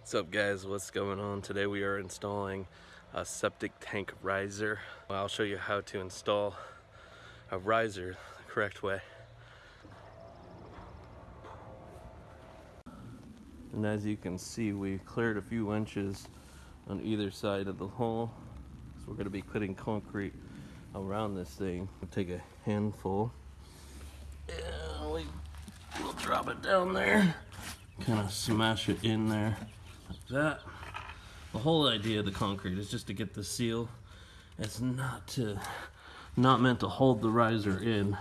What's up guys, what's going on? Today we are installing a septic tank riser. I'll show you how to install a riser the correct way. And as you can see, we cleared a few inches on either side of the hole. So we're gonna be putting concrete around this thing. We'll take a handful and we will drop it down there. Kind of smash it in there that. The whole idea of the concrete is just to get the seal. It's not to, not meant to hold the riser in.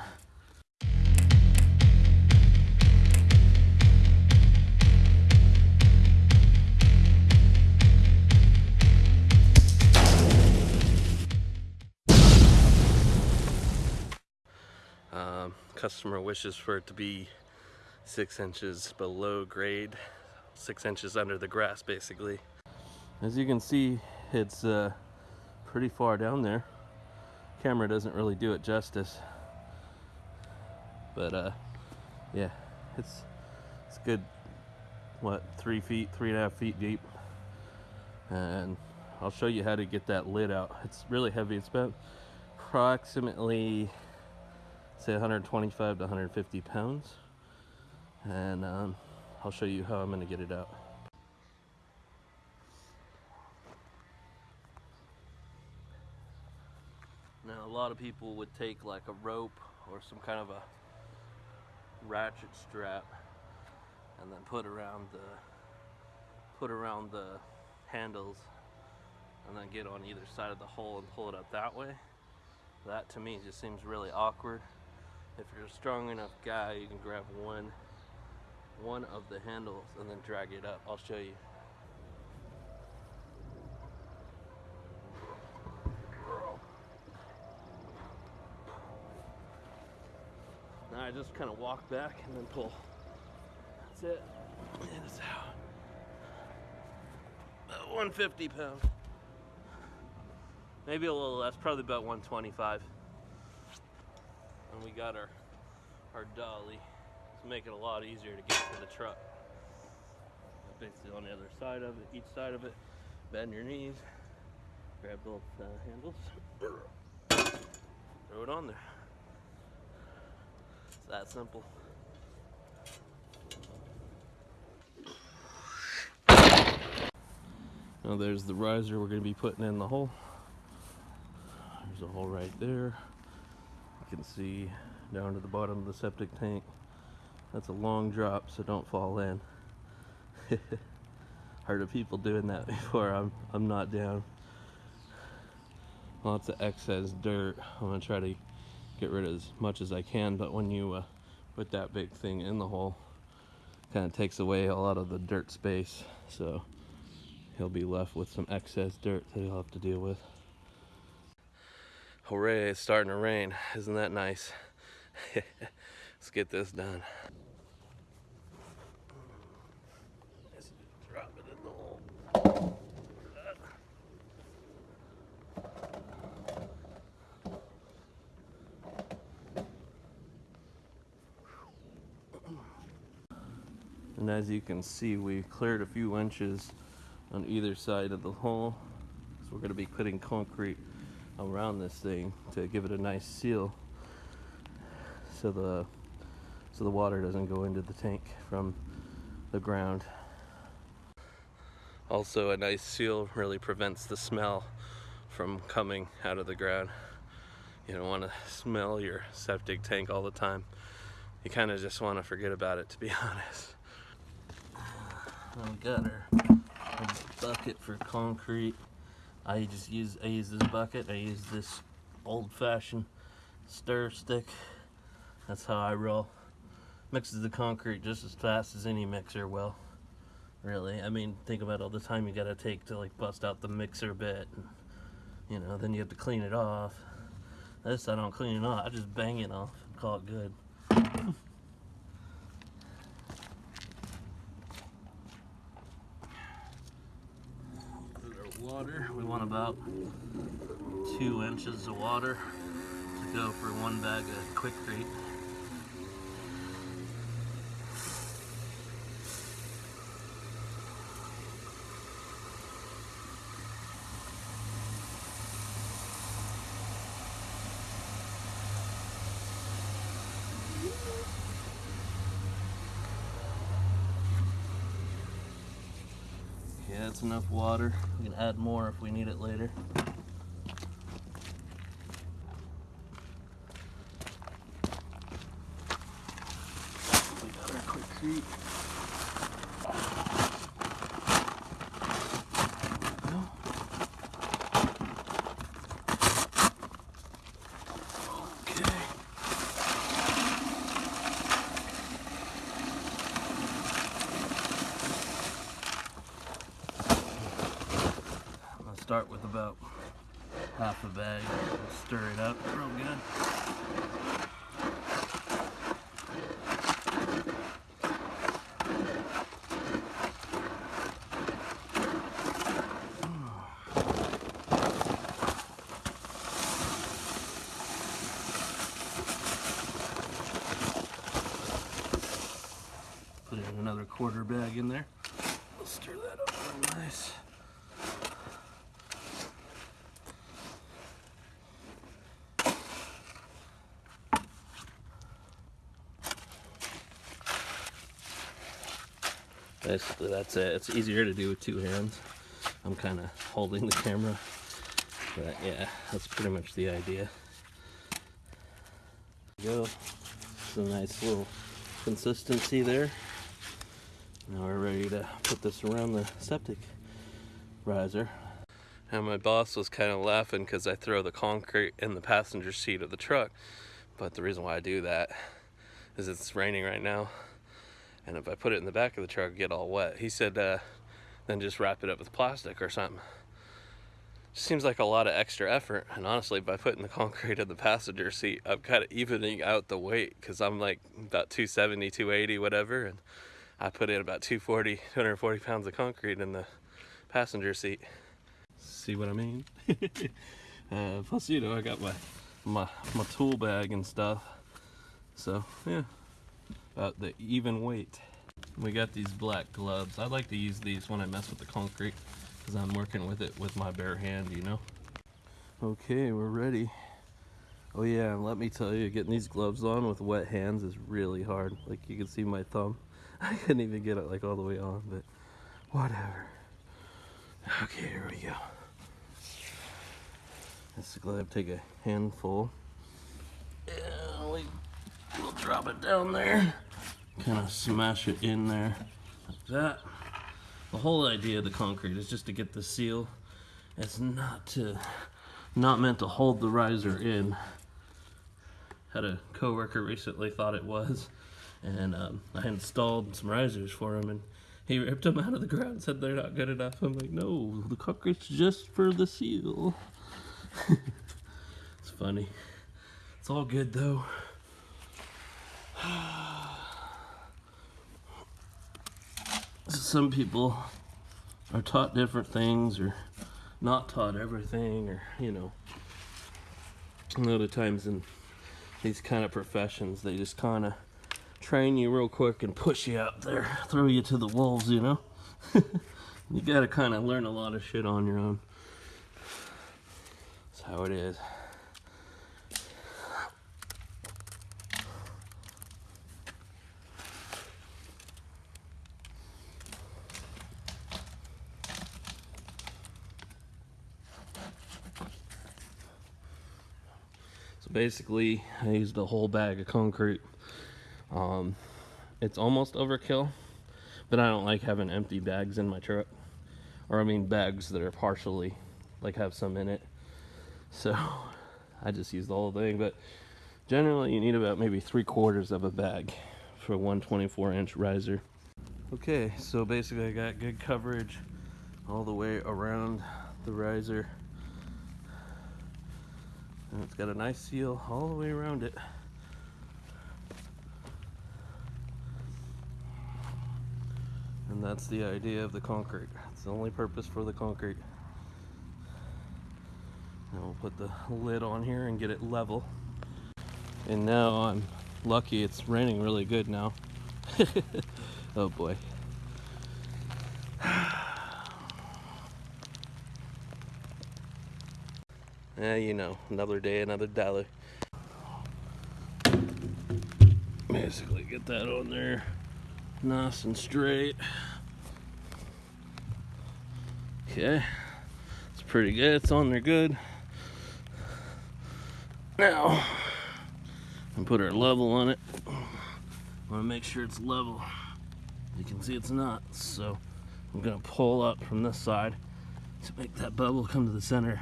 Um, customer wishes for it to be six inches below grade, six inches under the grass basically. As you can see, it's uh, pretty far down there. Camera doesn't really do it justice. But uh, yeah, it's, it's good, what, three feet, three and a half feet deep. And I'll show you how to get that lid out. It's really heavy. It's about approximately say 125 to 150 pounds and um, I'll show you how I'm going to get it out. Now a lot of people would take like a rope or some kind of a ratchet strap and then put around the put around the handles and then get on either side of the hole and pull it up that way. That to me just seems really awkward. If you're a strong enough guy, you can grab one one of the handles and then drag it up. I'll show you. Now I just kind of walk back and then pull. That's it. And it's out. About 150 pounds. Maybe a little less, probably about 125. And we got our our dolly to make it a lot easier to get to the truck. Basically on the other side of it, each side of it, bend your knees, grab both uh, handles, throw it on there. It's that simple. Now there's the riser we're going to be putting in the hole. There's a hole right there. You can see down to the bottom of the septic tank. That's a long drop, so don't fall in. Heard of people doing that before. I'm I'm not down. Lots of excess dirt. I'm gonna try to get rid of as much as I can, but when you uh, put that big thing in the hole, kind of takes away a lot of the dirt space. So he'll be left with some excess dirt that he'll have to deal with. Hooray, it's starting to rain. Isn't that nice? Let's get this done. And as you can see, we cleared a few inches on either side of the hole. So we're going to be putting concrete around this thing to give it a nice seal so the so the water doesn't go into the tank from the ground. Also a nice seal really prevents the smell from coming out of the ground. You don't want to smell your septic tank all the time. You kind of just want to forget about it to be honest. We got our, our bucket for concrete. I just use I use this bucket. I use this old-fashioned stir stick. That's how I roll. Mixes the concrete just as fast as any mixer will. Really, I mean, think about all the time you gotta take to like bust out the mixer bit. And, you know, then you have to clean it off. This I don't clean it off. I just bang it off and call it good. about two inches of water to go for one bag of Quikrete. Yeah, that's enough water. We can add more if we need it later. We got our quick with about half a bag. Stir it up real good. Put in another quarter bag in there. Stir that up real nice. Basically that's it. It's easier to do with two hands. I'm kind of holding the camera. But yeah that's pretty much the idea. Go. It's a nice little consistency there. Now we're ready to put this around the septic riser. And my boss was kind of laughing because I throw the concrete in the passenger seat of the truck. But the reason why I do that is it's raining right now and if I put it in the back of the truck, get all wet. He said, uh, then just wrap it up with plastic or something. Seems like a lot of extra effort, and honestly, by putting the concrete in the passenger seat, I'm kind of evening out the weight because I'm like about 270, 280, whatever, and I put in about 240, 240 pounds of concrete in the passenger seat. See what I mean? uh, plus, you know, I got my, my my tool bag and stuff, so yeah about the even weight. We got these black gloves. I like to use these when I mess with the concrete because I'm working with it with my bare hand, you know. Okay, we're ready. Oh yeah, and let me tell you, getting these gloves on with wet hands is really hard. Like you can see my thumb. I couldn't even get it like all the way on, but whatever. Okay, here we go. Let's glove take a handful. And we, we'll drop it down there kind of smash it in there like that. The whole idea of the concrete is just to get the seal. It's not to, not meant to hold the riser in. Had a coworker recently thought it was, and um, I installed some risers for him, and he ripped them out of the ground said they're not good enough. I'm like, no, the concrete's just for the seal. it's funny. It's all good though. some people are taught different things or not taught everything or you know a lot of times in these kind of professions they just kind of train you real quick and push you out there throw you to the wolves you know? You got to kind of learn a lot of shit on your own. That's how it is basically I used a whole bag of concrete. Um, it's almost overkill, but I don't like having empty bags in my truck. Or I mean bags that are partially, like have some in it. So I just use the whole thing, but generally you need about maybe three quarters of a bag for one 24 inch riser. Okay, so basically I got good coverage all the way around the riser and it's got a nice seal all the way around it. And that's the idea of the concrete. It's the only purpose for the concrete. And we'll put the lid on here and get it level. And now I'm lucky it's raining really good now. oh boy. Yeah, you know, another day, another dollar. Basically, get that on there nice and straight. Okay, it's pretty good. It's on there good. Now, and put our level on it. Want to make sure it's level. You can see it's not, so I'm gonna pull up from this side to make that bubble come to the center.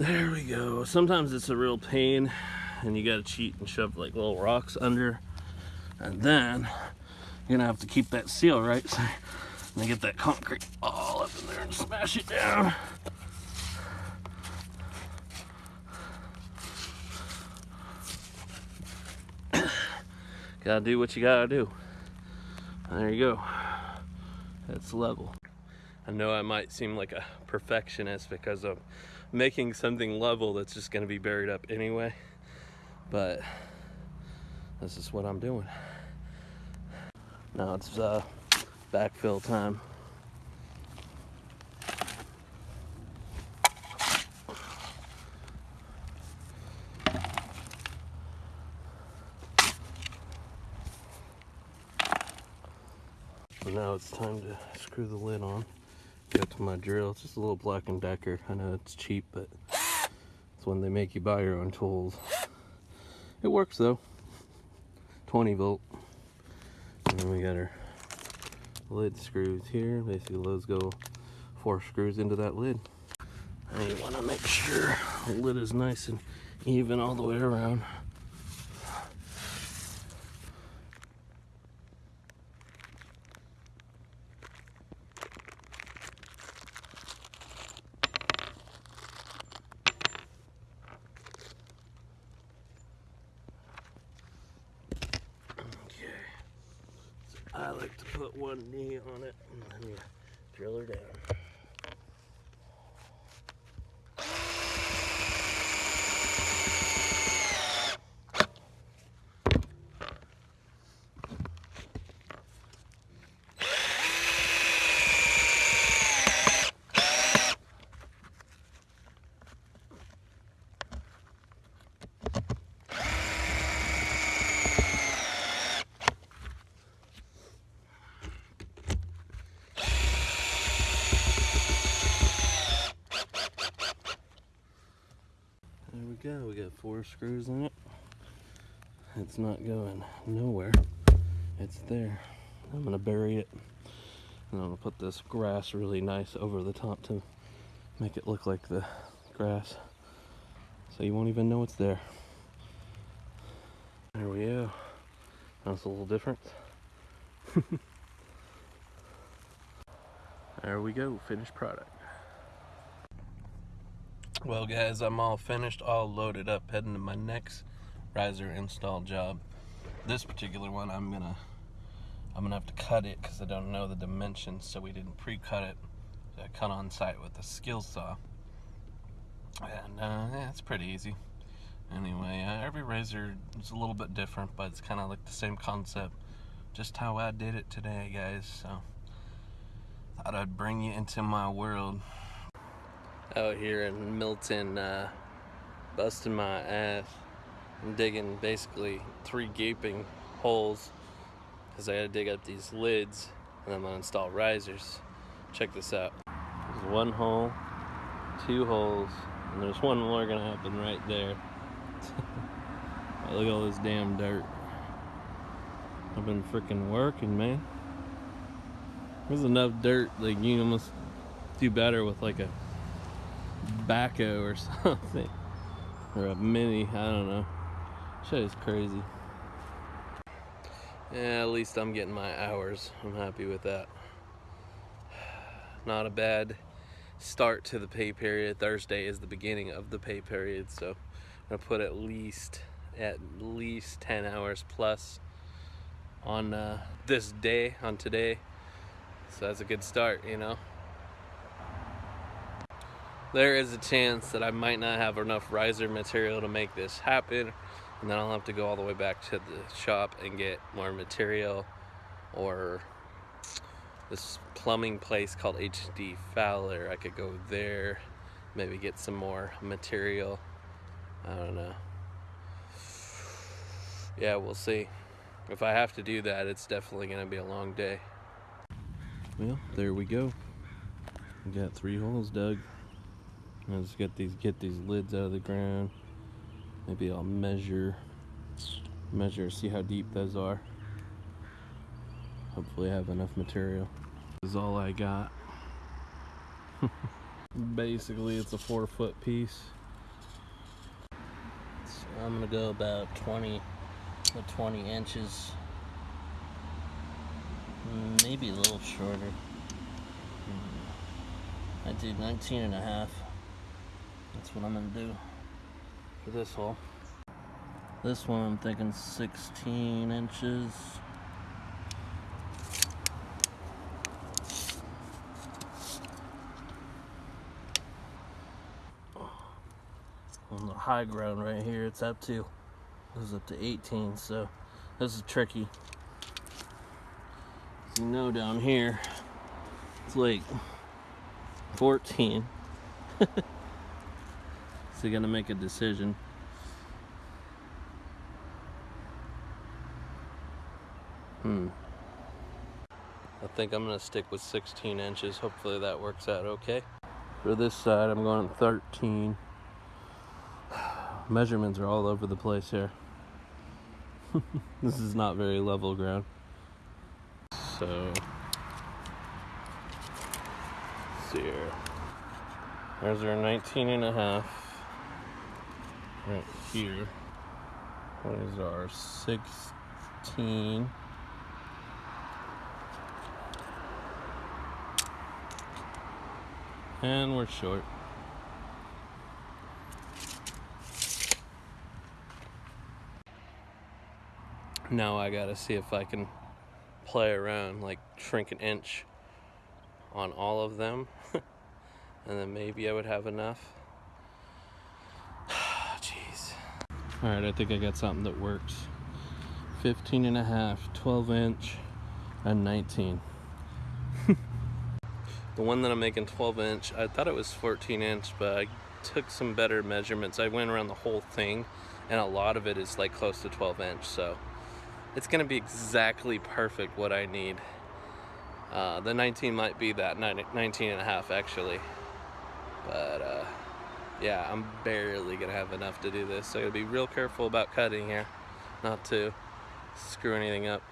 There we go. Sometimes it's a real pain and you gotta cheat and shove like little rocks under. And then you're gonna have to keep that seal right so and get that concrete all up in there and smash it down. gotta do what you gotta do. There you go. It's level. I know I might seem like a perfectionist because I'm making something level that's just gonna be buried up anyway, but this is what I'm doing. Now it's uh, backfill time. Now it's time to screw the lid on. Go to my drill. It's just a little Black & Decker. I know it's cheap, but it's when they make you buy your own tools. It works though. 20 volt. And then we got our lid screws here. Basically those go four screws into that lid. And you want to make sure the lid is nice and even all the way around. I like to put one knee on it and then you drill her down. There we go. We got four screws in it. It's not going nowhere. It's there. I'm gonna bury it. And I'm gonna put this grass really nice over the top to make it look like the grass. So you won't even know it's there. There we go. That's a little different. there we go, finished product. Well guys, I'm all finished, all loaded up, heading to my next riser install job. This particular one, I'm gonna, I'm gonna have to cut it because I don't know the dimensions, so we didn't pre-cut it. So I cut on site with a skill saw, and uh, yeah, it's pretty easy. Anyway, uh, every riser is a little bit different, but it's kind of like the same concept. Just how I did it today, guys. So thought I'd bring you into my world out here in Milton, uh, busting my ass and digging basically three gaping holes because I gotta dig up these lids and I'm gonna install risers. Check this out. There's one hole, two holes, and there's one more gonna happen right there. Look at all this damn dirt. I've been freaking working, man. There's enough dirt, like you almost do better with like a backhoe or something. Or a mini, I don't know. Shit is crazy. Yeah, at least I'm getting my hours. I'm happy with that. Not a bad start to the pay period. Thursday is the beginning of the pay period, so I'm gonna put at least at least 10 hours plus on uh, this day, on today. So that's a good start, you know there is a chance that I might not have enough riser material to make this happen and then I'll have to go all the way back to the shop and get more material or this plumbing place called HD Fowler I could go there maybe get some more material I don't know yeah we'll see if I have to do that, it's definitely going to be a long day. Well, there we go. We got three holes dug. Let's get these get these lids out of the ground. Maybe I'll measure measure, see how deep those are. Hopefully I have enough material. This is all I got. Basically it's a four foot piece. So I'm gonna go about 20 to 20 inches. Maybe a little shorter. I did 19 and a half. That's what I'm gonna do for this hole. This one I'm thinking 16 inches. On the high ground right here, it's up to, goes up to 18, so this is tricky. As you know down here, it's like 14. gotta make a decision. Hmm. I think I'm gonna stick with 16 inches. Hopefully that works out okay. For this side, I'm going 13. Measurements are all over the place here. this is not very level ground. So, see here. There's our 19 and a half. Right here. What is our 16? And we're short. Now I gotta see if I can play around, like shrink an inch on all of them. and then maybe I would have enough. All right, I think I got something that works. 15 and a half, 12 inch, and 19. the one that I'm making 12 inch, I thought it was 14 inch, but I took some better measurements. I went around the whole thing, and a lot of it is like close to 12 inch, so it's gonna be exactly perfect what I need. Uh, the 19 might be that 19 and a half actually. But uh, yeah, I'm barely gonna have enough to do this. So I gotta be real careful about cutting here, not to screw anything up.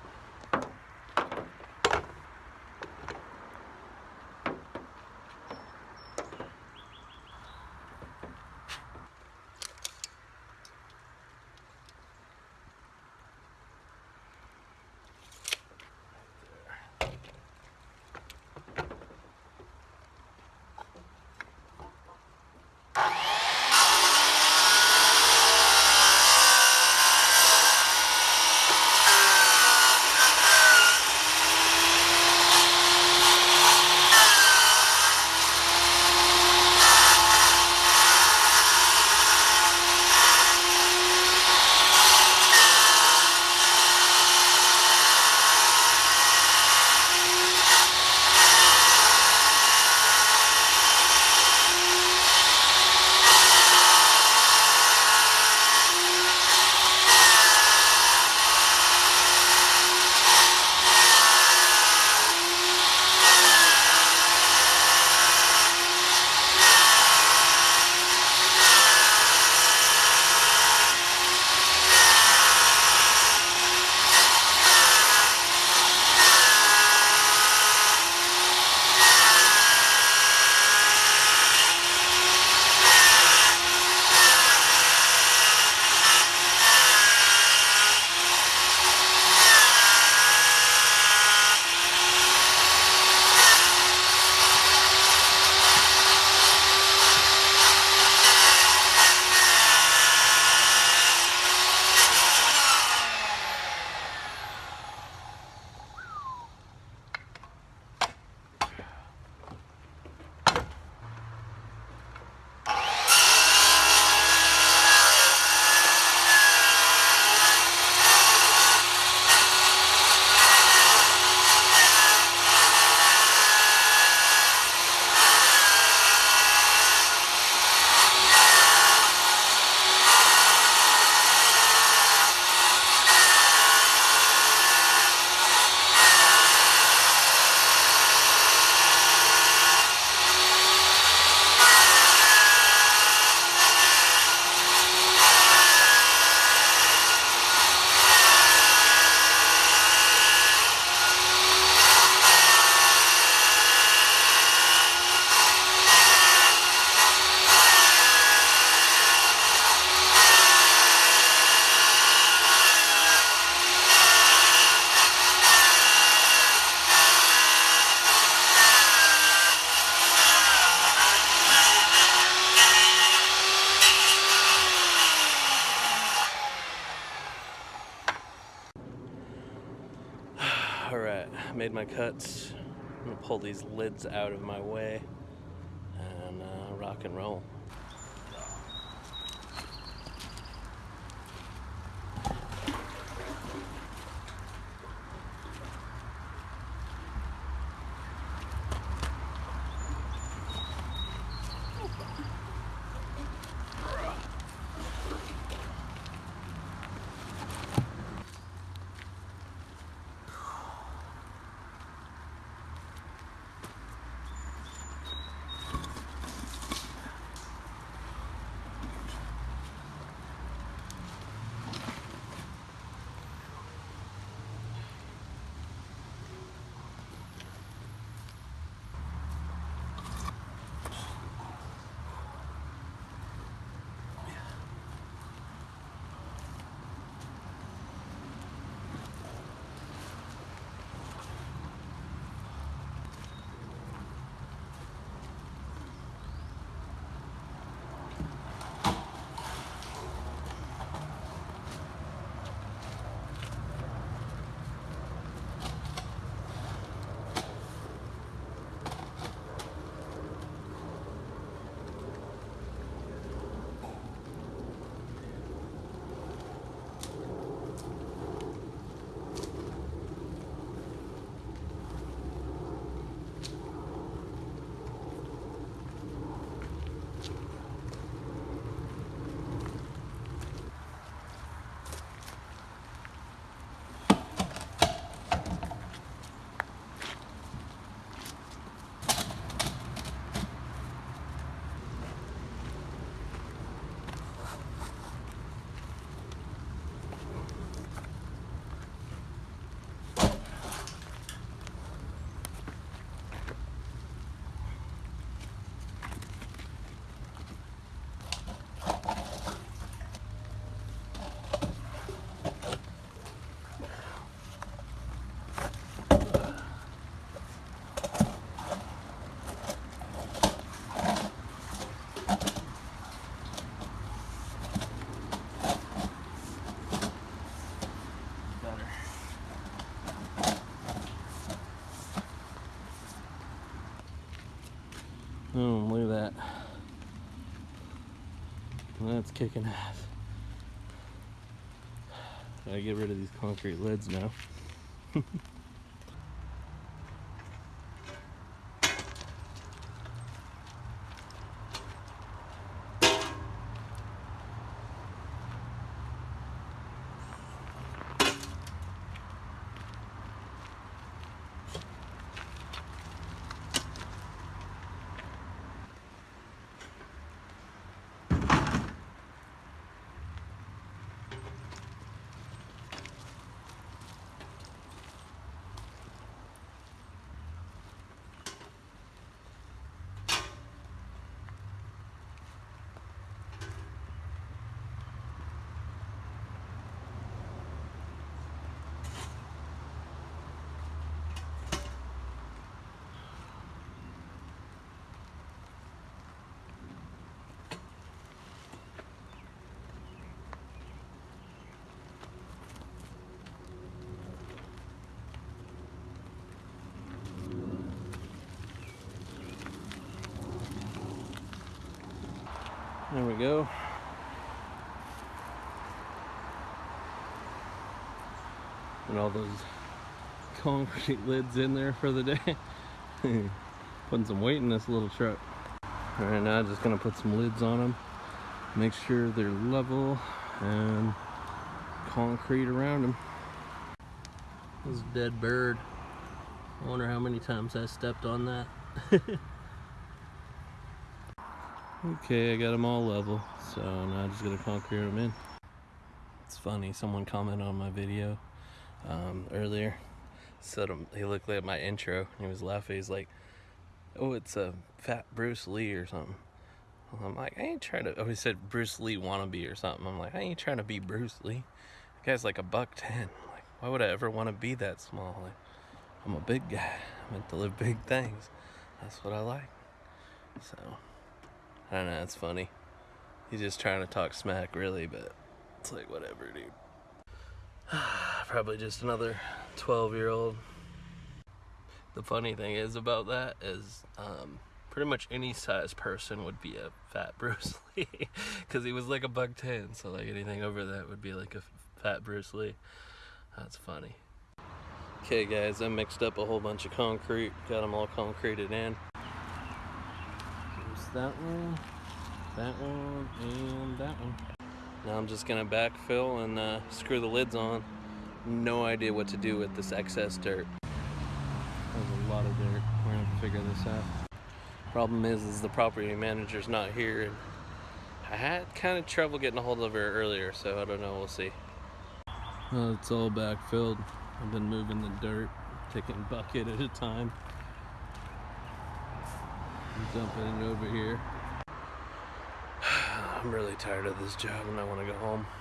Made my cuts. I'm gonna pull these lids out of my way and uh, rock and roll. Oh, look at that. That's kicking ass. Gotta get rid of these concrete lids now. There we go. And all those concrete lids in there for the day. Putting some weight in this little truck. All right, now just gonna put some lids on them. Make sure they're level and concrete around them. This dead bird. I wonder how many times I stepped on that. Okay, I got them all level, so now I'm just gonna concrete them in. It's funny, someone commented on my video um, earlier, said um, he looked at my intro and he was laughing. He's like, "Oh, it's a fat Bruce Lee or something." I'm like, I ain't trying to. Oh, he said Bruce Lee wannabe or something. I'm like, I ain't trying to be Bruce Lee. The guy's like a buck ten. Like, why would I ever want to be that small? Like, I'm a big guy. I'm meant to live big things. That's what I like. So. I don't know, it's funny. He's just trying to talk smack, really, but it's like, whatever, dude. Probably just another 12 year old the funny thing is about that is um, pretty much any size person would be a fat Bruce Lee because he was like a buck ten so like anything over that would be like a fat Bruce Lee that's funny okay guys I mixed up a whole bunch of concrete got them all concreted in that one that one and that one now I'm just gonna backfill and uh, screw the lids on no idea what to do with this excess dirt there's a lot of dirt we're gonna have to figure this out Problem is, is the property manager's not here, and I had kind of trouble getting a hold of her earlier, so I don't know. We'll see. Well, it's all backfilled. I've been moving the dirt, taking bucket at a time, dumping it over here. I'm really tired of this job, and I want to go home.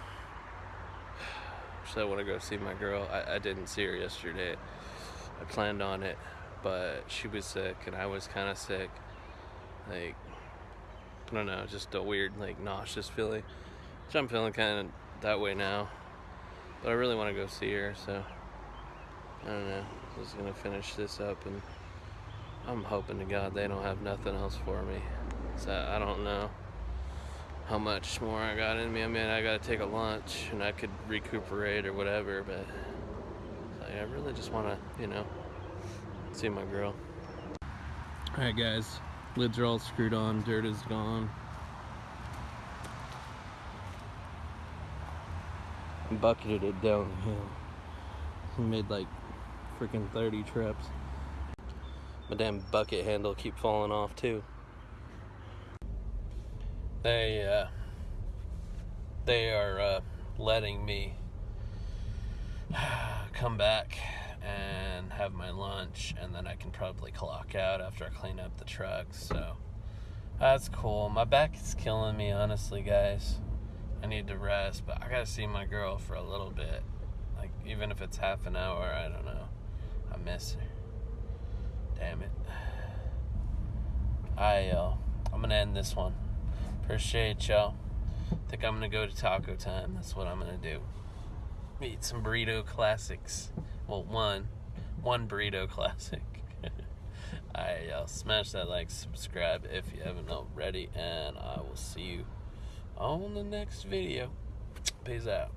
So I want to go see my girl. I, I didn't see her yesterday. I planned on it, but she was sick, and I was kind of sick like I don't know, just a weird like nauseous feeling. Which I'm feeling kind of that way now, but I really want to go see her, so I don't know. I'm just gonna finish this up, and I'm hoping to God they don't have nothing else for me. So I don't know how much more I got in me. I mean, I gotta take a lunch, and I could recuperate or whatever, but like, I really just want to, you know, see my girl. All right, guys. Lids are all screwed on, dirt is gone. Bucketed it downhill. Made like freaking 30 trips. My damn bucket handle keep falling off too. They uh, they are uh, letting me come back and have my lunch, and then I can probably clock out after I clean up the truck. So that's cool. My back is killing me, honestly, guys. I need to rest, but I gotta see my girl for a little bit. Like, even if it's half an hour, I don't know. I miss her. Damn it. Alright, y'all. I'm gonna end this one. Appreciate y'all. Think I'm gonna go to taco time. That's what I'm gonna do. Eat some burrito classics. Well, one, one burrito classic. Alright, y'all. Smash that like, subscribe if you haven't already, and I will see you on the next video. Peace out.